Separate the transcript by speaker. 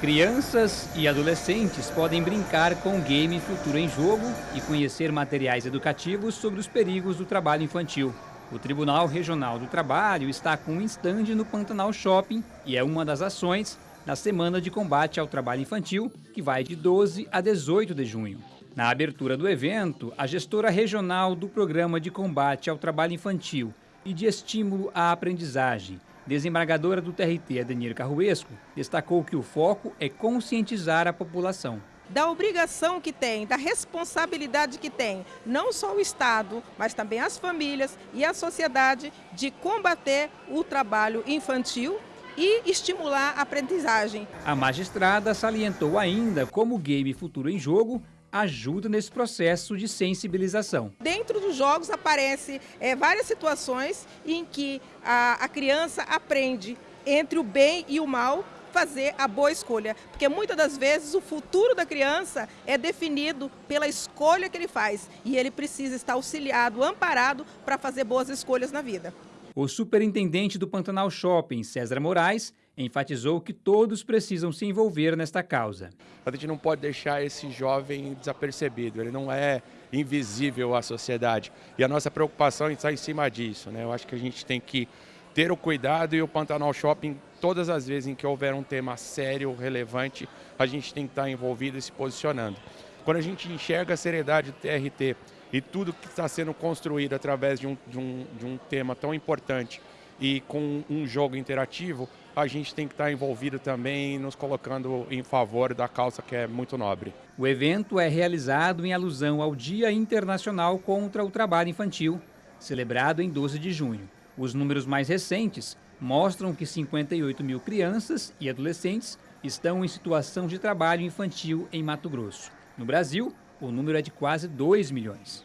Speaker 1: Crianças e adolescentes podem brincar com o game Futuro em Jogo e conhecer materiais educativos sobre os perigos do trabalho infantil. O Tribunal Regional do Trabalho está com um estande no Pantanal Shopping e é uma das ações na Semana de Combate ao Trabalho Infantil, que vai de 12 a 18 de junho. Na abertura do evento, a gestora regional do Programa de Combate ao Trabalho Infantil e de Estímulo à Aprendizagem, desembargadora do TRT, Adenir Carruesco, destacou que o foco é conscientizar a população
Speaker 2: da obrigação que tem, da responsabilidade que tem, não só o Estado, mas também as famílias e a sociedade, de combater o trabalho infantil e estimular a aprendizagem.
Speaker 1: A magistrada salientou ainda como o Game Futuro em Jogo ajuda nesse processo de sensibilização.
Speaker 2: Dentro dos jogos aparecem é, várias situações em que a, a criança aprende entre o bem e o mal fazer a boa escolha, porque muitas das vezes o futuro da criança é definido pela escolha que ele faz e ele precisa estar auxiliado, amparado para fazer boas escolhas na vida.
Speaker 1: O superintendente do Pantanal Shopping, César Moraes, enfatizou que todos precisam se envolver nesta causa.
Speaker 3: A gente não pode deixar esse jovem desapercebido, ele não é invisível à sociedade. E a nossa preocupação está em cima disso. Né? Eu acho que a gente tem que ter o cuidado e o Pantanal Shopping, todas as vezes em que houver um tema sério, relevante, a gente tem que estar envolvido e se posicionando. Quando a gente enxerga a seriedade do TRT e tudo que está sendo construído através de um, de, um, de um tema tão importante e com um jogo interativo, a gente tem que estar envolvido também nos colocando em favor da causa que é muito nobre.
Speaker 1: O evento é realizado em alusão ao Dia Internacional contra o Trabalho Infantil, celebrado em 12 de junho. Os números mais recentes mostram que 58 mil crianças e adolescentes estão em situação de trabalho infantil em Mato Grosso. No Brasil, o número é de quase 2 milhões.